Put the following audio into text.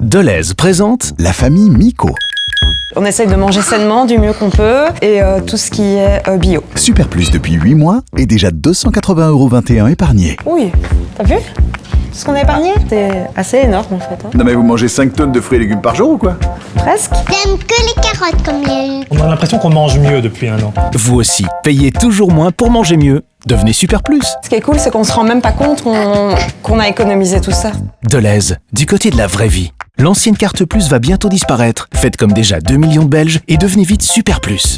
Deleuze présente La famille Miko. On essaye de manger sainement du mieux qu'on peut et euh, tout ce qui est euh, bio. Super Plus depuis 8 mois et déjà 280,21€ épargnés. Oui, t'as vu? Ce qu'on a épargné? C'est assez énorme en fait. hein. Non mais vous mangez 5 tonnes de fruits et légumes par jour ou quoi? Presque. J'aime que les carottes comme eu. On a l'impression qu'on mange mieux depuis un an. Vous aussi, payez toujours moins pour manger mieux. Devenez Super Plus. Ce qui est cool, c'est qu'on se rend même pas compte qu'on a économisé tout ça. Deleuze, du côté de la vraie vie. L'ancienne carte Plus va bientôt disparaître. Faites comme déjà 2 millions de Belges et devenez vite Super Plus.